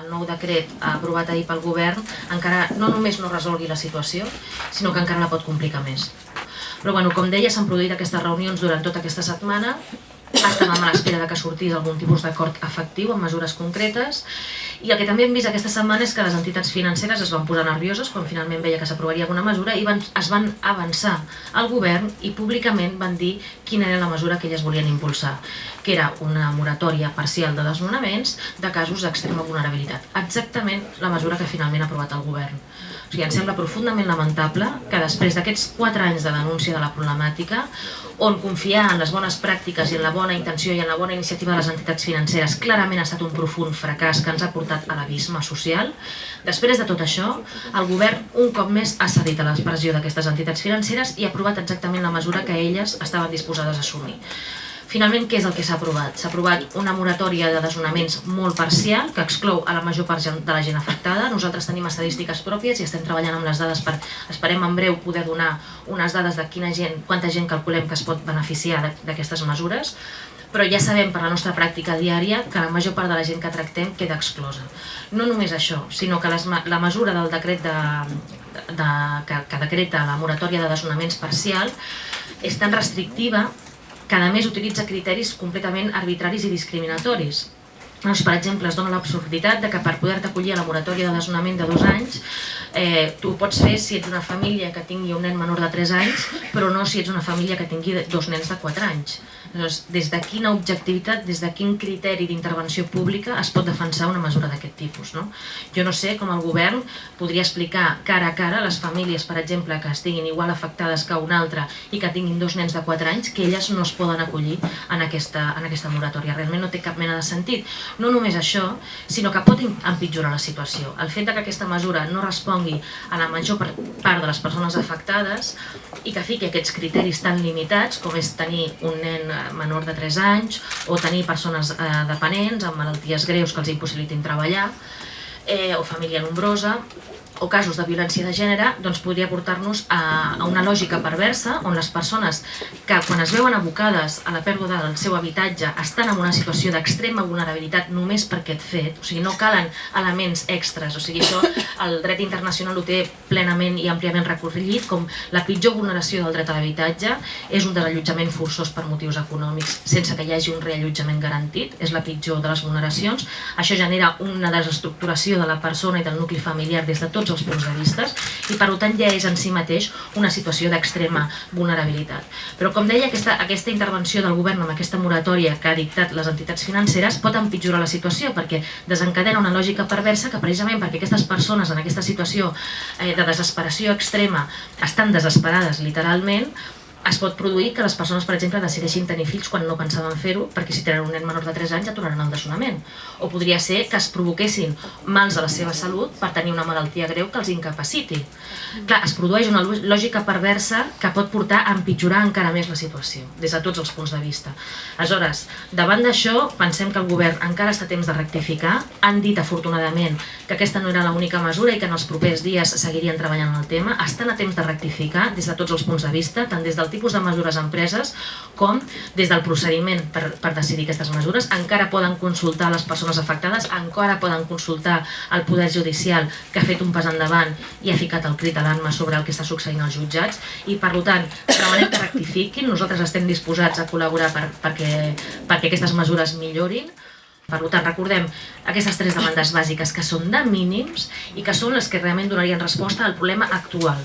El nou decret aprovat ahir pel govern encara no només no resolgui la situació, sinó que encara la pot complicar més. Però bueno, com deia, s'han produït aquestes reunions durant tota aquesta setmana, estàvem a l'espera que sortís algun tipus d'acord efectiu amb mesures concretes. I el que també hem vist aquesta setmana és que les entitats financeres es van posar nervioses quan finalment veia que s'aprovaria alguna mesura i van, es van avançar al govern i públicament van dir quina era la mesura que elles volien impulsar, que era una moratòria parcial de desnonaments de casos d'extrema vulnerabilitat. Exactament la mesura que finalment ha aprovat el govern. O sigui, ens sembla profundament lamentable que després d'aquests 4 anys de denúncia de la problemàtica, on confiar en les bones pràctiques i en la bona intenció i en la bona iniciativa de les entitats financeres clarament ha estat un profund fracàs que ens ha portat a l'abisme social, després de tot això, el govern un cop més ha cedit a l'expressió d'aquestes entitats financeres i ha aprovat exactament la mesura que elles estaven disposades a assumir. Finalment, què és el que s'ha aprovat? S'ha aprovat una moratòria de desnonaments molt parcial, que exclou a la major part de la gent afectada. Nosaltres tenim estadístiques pròpies i estem treballant amb les dades per, esperem en breu, poder donar unes dades de quina gent, quanta gent calculem que es pot beneficiar d'aquestes mesures però ja sabem per la nostra pràctica diària que la major part de la gent que tractem queda exclosa. No només això, sinó que les, la mesura del decret de, de, que, que decreta la moratòria de desnonaments parcial és tan restrictiva que a més utilitza criteris completament arbitraris i discriminatoris. Doncs, per exemple, es dona l'absurditat de que per poder-te acollir a la moratòria de desnonament de dos anys eh, tu ho pots fer si ets una família que tingui un nen menor de 3 anys però no si ets una família que tingui dos nens de 4 anys. Llavors, des de quina objectivitat, des de quin criteri d'intervenció pública es pot defensar una mesura d'aquest tipus? No? Jo no sé com el govern podria explicar cara a cara a les famílies, per exemple, que estiguin igual afectades que una altra i que tinguin dos nens de 4 anys, que elles no es poden acollir en aquesta, en aquesta moratòria. Realment no té cap mena de sentit. No només això, sinó que pot empitjorar la situació. El fet que aquesta mesura no respongui a la major part de les persones afectades i que fiqui aquests criteris tan limitats com és tenir un nen menor de 3 anys o tenir persones eh, dependents amb malalties greus que els impossibilitin treballar eh, o família nombrosa o casos de violència de gènere doncs podria portar-nos a, a una lògica perversa on les persones que quan es veuen abocades a la pèrdua del seu habitatge estan en una situació d'extrema vulnerabilitat només per aquest fet, o sigui, no calen elements extras, o sigui, això el dret internacional ho té plenament i àmpliament recorregut com la pitjor vulneració del dret a l'habitatge és un desallotjament forçós per motius econòmics sense que hi hagi un reallotjament garantit, és la pitjor de les vulneracions, això genera una desestructuració de la persona i del nucli familiar des de tots els punts de vista i per tant ja és en si mateix una situació d'extrema vulnerabilitat. Però com deia, aquesta, aquesta intervenció del govern amb aquesta moratòria que ha dictat les entitats financeres pot empitjorar la situació perquè desencadena una lògica perversa que precisament perquè aquestes persones en aquesta situació eh, de desesperació extrema estan desesperades literalment, es pot produir que les persones, per exemple, decideixin tenir fills quan no pensaven fer-ho, perquè si tenen un nen menor de 3 anys aturaran el desonament. O podria ser que es provoquessin mals a la seva salut per tenir una malaltia greu que els incapaciti. Clar, es produeix una lògica perversa que pot portar a empitjorar encara més la situació, des de tots els punts de vista. Aleshores, davant d'això, pensem que el govern encara està temps de rectificar. Han dit, afortunadament, que aquesta no era l'única mesura i que en els propers dies seguirien treballant en el tema. Estan a temps de rectificar des de tots els punts de vista, tant des del tipus de mesures empreses com des del procediment per, per decidir aquestes mesures. Encara poden consultar les persones afectades, encara poden consultar el Poder Judicial que ha fet un pas endavant i ha ficat el crit a l'anma sobre el que està succeint als jutjats i per tant demanem que rectifiquin, nosaltres estem disposats a col·laborar per, perquè, perquè aquestes mesures millorin. Per tant, recordem aquestes tres demandes bàsiques que són de mínims i que són les que realment donarien resposta al problema actual.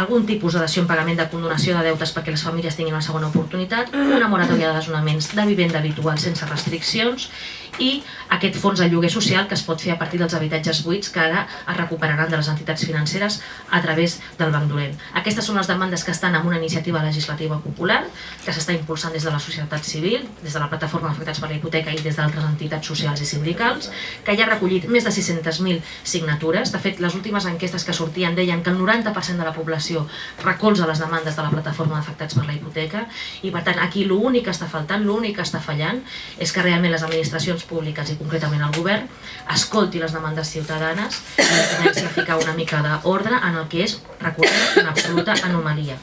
Algun tipus de dació en pagament de condonació de deutes perquè les famílies tinguin una segona oportunitat, una moratòria de desnonaments de vivenda habitual sense restriccions i aquest fons de lloguer social que es pot fer a partir dels habitatges buits que ara es recuperaran de les entitats financeres a través del Banc Dolent. Aquestes són les demandes que estan en una iniciativa legislativa popular que s'està impulsant des de la societat civil, des de la plataforma d'afectats per la hipoteca i des d'altres entitats socials i sindicals, que ja ha recollit més de 600.000 signatures. De fet, les últimes enquestes que sortien deien que el 90% de la població recolza les demandes de la plataforma d'afectats per la hipoteca i per tant aquí l'únic que està faltant, l'únic que està fallant és que realment les administracions públiques i concretament el govern escolti les demandes ciutadanes i comenci a ficar una mica d'ordre en el que és, recordem, una absoluta anomalia.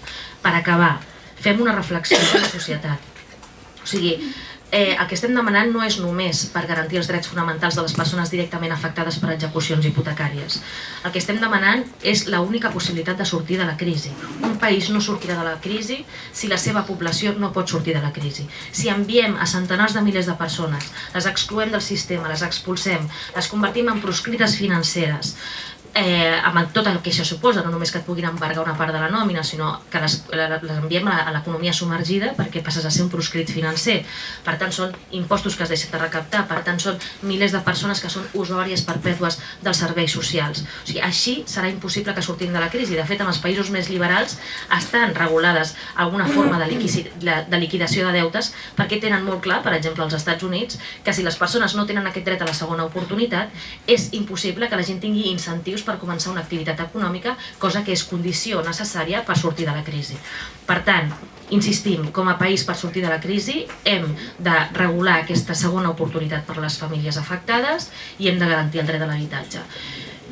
Per acabar, fem una reflexió de la societat. O sigui, eh, el que estem demanant no és només per garantir els drets fonamentals de les persones directament afectades per execucions hipotecàries. El que estem demanant és l'única possibilitat de sortir de la crisi. Un país no sortirà de la crisi si la seva població no pot sortir de la crisi. Si enviem a centenars de milers de persones, les excloem del sistema, les expulsem, les convertim en proscrites financeres, eh, amb tot el que això suposa, no només que et puguin embargar una part de la nòmina, sinó que les, les enviem a l'economia submergida perquè passes a ser un proscrit financer. Per tant, són impostos que es deixen de recaptar, per tant, són milers de persones que són usuàries perpètues dels serveis socials. O sigui, així serà impossible que sortim de la crisi. De fet, en els països més liberals estan regulades alguna forma de, de liquidació de deutes perquè tenen molt clar, per exemple, als Estats Units, que si les persones no tenen aquest dret a la segona oportunitat, és impossible que la gent tingui incentius per començar una activitat econòmica, cosa que és condició necessària per sortir de la crisi. Per tant, insistim, com a país per sortir de la crisi hem de regular aquesta segona oportunitat per a les famílies afectades i hem de garantir el dret a l'habitatge.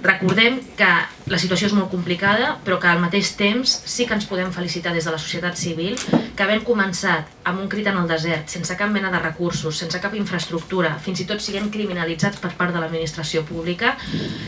Recordem que la situació és molt complicada, però que al mateix temps sí que ens podem felicitar des de la societat civil que havent començat amb un crit en el desert, sense cap mena de recursos, sense cap infraestructura, fins i tot siguem criminalitzats per part de l'administració pública,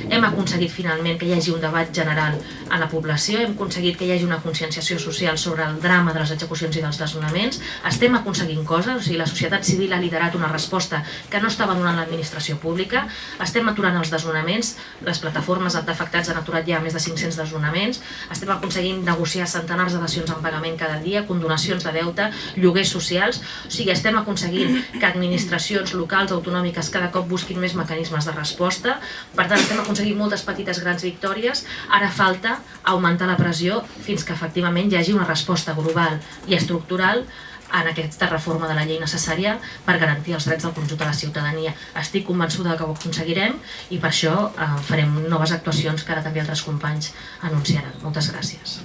hem aconseguit finalment que hi hagi un debat general a la població, hem aconseguit que hi hagi una conscienciació social sobre el drama de les execucions i dels desnonaments, estem aconseguint coses, o sigui, la societat civil ha liderat una resposta que no estava donant l'administració pública, estem aturant els desnonaments, les plataformes d'afectats han aturat ja més de 500 desnonaments, estem aconseguint negociar centenars de dacions en pagament cada dia, condonacions de deute, lloguers socials, o sigui, estem aconseguint que administracions locals, autonòmiques, cada cop busquin més mecanismes de resposta, per tant estem aconseguint moltes petites grans victòries, ara falta augmentar la pressió fins que efectivament hi hagi una resposta global i estructural en aquesta reforma de la llei necessària per garantir els drets del conjunt de la ciutadania. Estic convençuda que ho aconseguirem i per això eh, farem noves actuacions que ara també altres companys anunciaran. Moltes gràcies.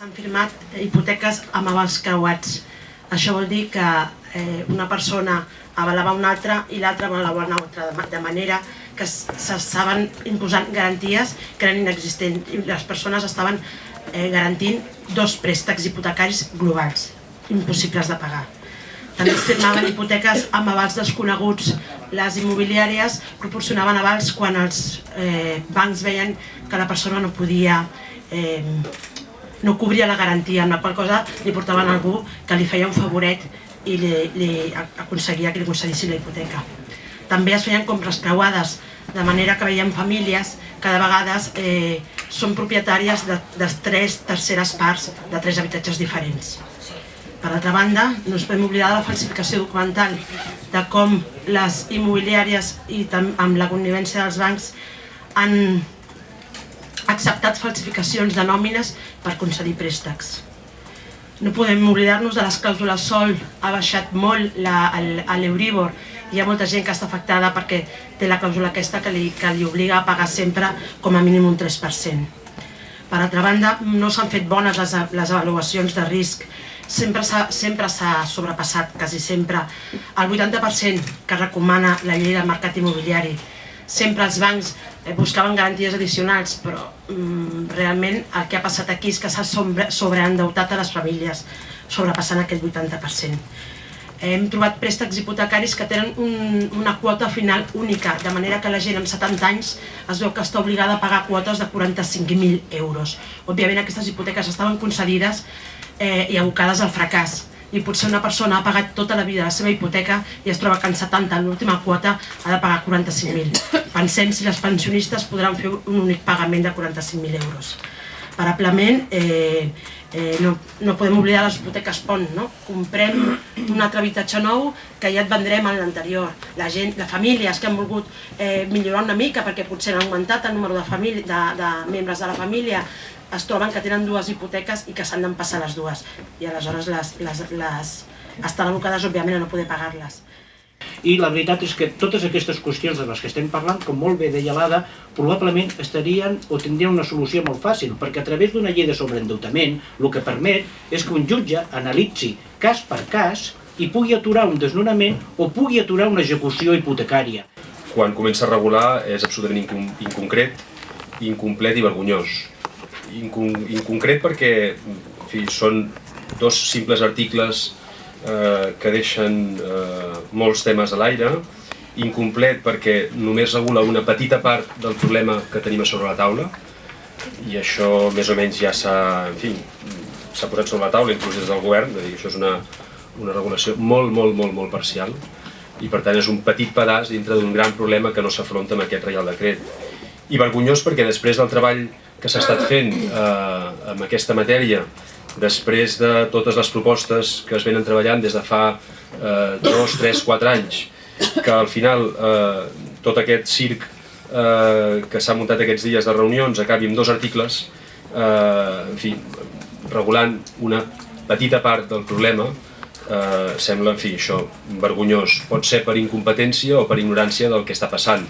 S'han firmat hipoteques amb avals creuats. Això vol dir que eh, una persona avalava una altra i l'altra avalava una altra, de manera que s'estaven imposant garanties que eren inexistents i les persones estaven eh, garantint dos préstecs hipotecaris globals, impossibles de pagar. També es firmaven hipoteques amb avals desconeguts. Les immobiliàries proporcionaven avals quan els eh, bancs veien que la persona no podia eh, no cobria la garantia, amb la qual cosa li portaven algú que li feia un favoret i li, li aconseguia que li concedissin la hipoteca. També es feien compres creuades, de manera que veiem famílies que de vegades eh, són propietàries de, de tres terceres parts de tres habitatges diferents. Per altra banda, no ens podem oblidar de la falsificació documental, de com les immobiliàries i amb la connivència dels bancs han acceptat falsificacions de nòmines per concedir préstecs. No podem oblidar-nos de les clàusules sol, ha baixat molt l'Euríbor, hi ha molta gent que està afectada perquè té la clàusula aquesta que li, que li obliga a pagar sempre com a mínim un 3%. Per altra banda, no s'han fet bones les, les avaluacions de risc, sempre s'ha sobrepassat, quasi sempre, el 80% que recomana la llei del mercat immobiliari. Sempre els bancs eh, buscaven garanties addicionals, però mm, realment el que ha passat aquí és que s'ha sobreendeutat a les famílies, sobrepassant aquest 80% hem trobat préstecs hipotecaris que tenen un, una quota final única, de manera que la gent amb 70 anys es veu que està obligada a pagar quotes de 45.000 euros. Òbviament aquestes hipoteques estaven concedides eh, i abocades al fracàs i potser una persona ha pagat tota la vida la seva hipoteca i es troba que en 70, en l'última quota, ha de pagar 45.000. Pensem si les pensionistes podran fer un únic pagament de 45.000 euros. Parablement, eh, eh, no, no podem oblidar les hipoteques pont, no? Comprem un altre habitatge nou que ja et vendrem en l'anterior. La gent, les famílies que han volgut eh, millorar una mica perquè potser han augmentat el número de, família, de, de membres de la família, es troben que tenen dues hipoteques i que s'han d'empassar les dues. I aleshores les, les, les estan abocades, òbviament, a no poder pagar-les. I la veritat és que totes aquestes qüestions de les que estem parlant, com molt bé deia l'Ada, probablement estarien o tindrien una solució molt fàcil, perquè a través d'una llei de sobreendeutament el que permet és que un jutge analitzi cas per cas i pugui aturar un desnonament o pugui aturar una execució hipotecària. Quan comença a regular és absolutament inconcret, incomplet i vergonyós. Incon inconcret perquè en fi, són dos simples articles eh, que deixen eh, molts temes a l'aire, incomplet perquè només regula una petita part del problema que tenim a sobre la taula, i això més o menys ja s'ha en s'ha posat sobre la taula, inclús des del govern, és dir, això és una, una regulació molt, molt, molt, molt parcial, i per tant és un petit pedaç dintre d'un gran problema que no s'afronta amb aquest Reial Decret. I vergonyós perquè després del treball que s'ha estat fent eh, amb aquesta matèria, després de totes les propostes que es venen treballant des de fa eh, dos, tres, quatre anys, que al final eh, tot aquest circ eh, que s'ha muntat aquests dies de reunions acabi amb dos articles, eh, en fi, regulant una petita part del problema, eh, sembla, en fi, això, vergonyós. Pot ser per incompetència o per ignorància del que està passant,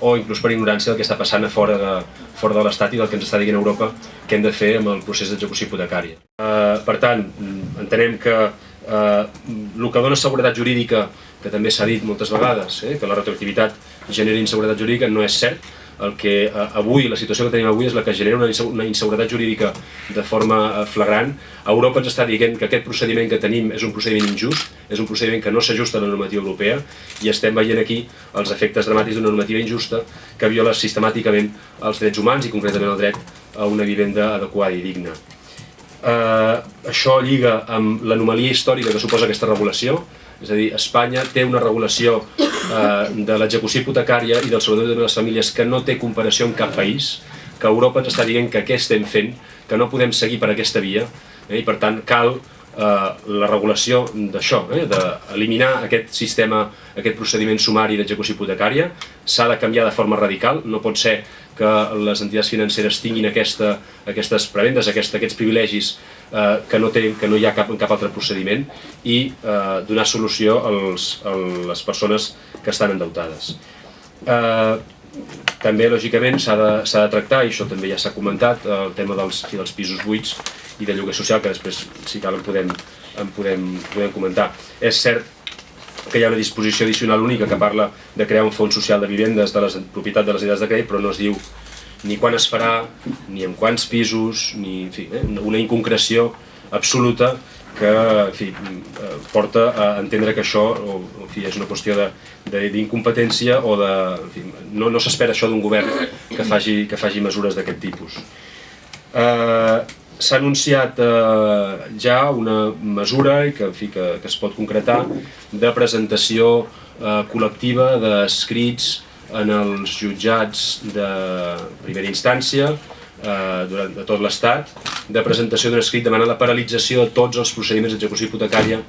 o inclús per ignorància del que està passant a fora de, fora de l'Estat i del que ens està dient Europa que hem de fer amb el procés d'execució hipotecària. Eh, per tant, entenem que eh, el que dona seguretat jurídica, que també s'ha dit moltes vegades, eh, que la retroactivitat genera inseguretat jurídica, no és cert. El que eh, avui, la situació que tenim avui és la que genera una, inseguretat jurídica de forma eh, flagrant. Europa ens està dient que aquest procediment que tenim és un procediment injust, és un procediment que no s'ajusta a la normativa europea i estem veient aquí els efectes dramàtics d'una normativa injusta que viola sistemàticament els drets humans i concretament el dret a una vivenda adequada i digna. Eh, això lliga amb l'anomalia històrica que suposa aquesta regulació, és a dir, Espanya té una regulació eh, de l'execució hipotecària i del sobretot de les famílies que no té comparació amb cap país, que Europa ens està dient que què estem fent, que no podem seguir per aquesta via, eh, i per tant cal eh, la regulació d'això, eh, d'eliminar aquest sistema, aquest procediment sumari d'execució hipotecària, s'ha de canviar de forma radical, no pot ser que les entitats financeres tinguin aquesta, aquestes prebendes, aquest, aquests privilegis eh, que, no té, que no hi ha cap, cap altre procediment i eh, donar solució als, a les persones que estan endeutades. Eh, també, lògicament, s'ha de, de tractar, i això també ja s'ha comentat, el tema dels, dels pisos buits i de lloguer social, que després, si cal, en podem, en podem, podem comentar. És cert que hi ha una disposició addicional única que parla de crear un fons social de vivendes de les propietat de les entitats de crèdit, però no es diu ni quan es farà, ni en quants pisos, ni en fi, eh, una inconcreció absoluta que en fi, eh, porta a entendre que això o, en fi, és una qüestió d'incompetència o de... En fi, no, no s'espera això d'un govern que faci, que faci mesures d'aquest tipus. Eh, S'ha anunciat eh, ja una mesura que, en fi, que, que es pot concretar de presentació eh, col·lectiva d'escrits en els jutjats de primera instància eh, durant de tot l'Estat, de presentació d'un escrit demanant la paralització de tots els procediments d'execució hipotecària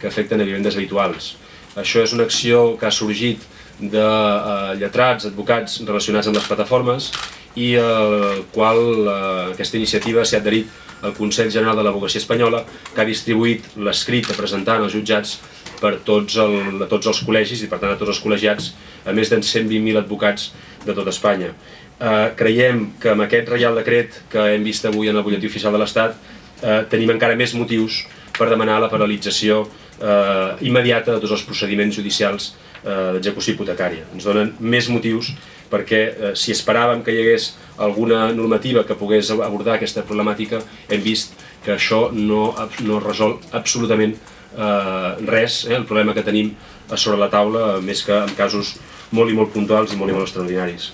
que afecten a vivendes habituals. Això és una acció que ha sorgit de eh, lletrats, advocats relacionats amb les plataformes i el qual eh, aquesta iniciativa s'ha adherit al Consell General de l'Advocacia Espanyola que ha distribuït l'escrit a presentar als jutjats per tots, el, tots els col·legis i per tant a tots els col·legiats a més de 120.000 advocats de tot Espanya. Eh, creiem que amb aquest Reial Decret que hem vist avui en el butlletí oficial de l'Estat eh, tenim encara més motius per demanar la paralització eh, immediata de tots els procediments judicials eh, d'execució hipotecària. Ens donen més motius perquè eh, si esperàvem que hi hagués alguna normativa que pogués abordar aquesta problemàtica, hem vist que això no, no resol absolutament eh, res, eh, el problema que tenim sobre la taula, més que en casos molt i molt puntuals i molt i molt extraordinaris.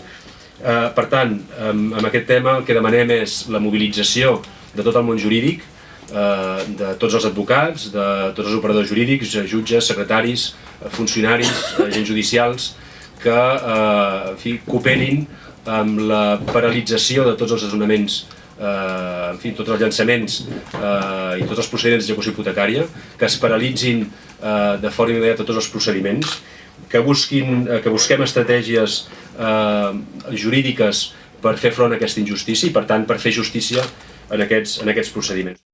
Eh, per tant, amb, amb aquest tema el que demanem és la mobilització de tot el món jurídic, eh, de tots els advocats, de tots els operadors jurídics, jutges, secretaris, funcionaris, agents judicials, que eh, en fi, cooperin amb la paralització de tots els desnonaments eh, en fi, tots els llançaments eh, i tots els procediments d'execució hipotecària, que es paralitzin eh, de forma immediata tots els procediments, que, busquin, eh, que busquem estratègies eh, jurídiques per fer front a aquesta injustícia i, per tant, per fer justícia en aquests, en aquests procediments.